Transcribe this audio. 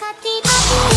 hati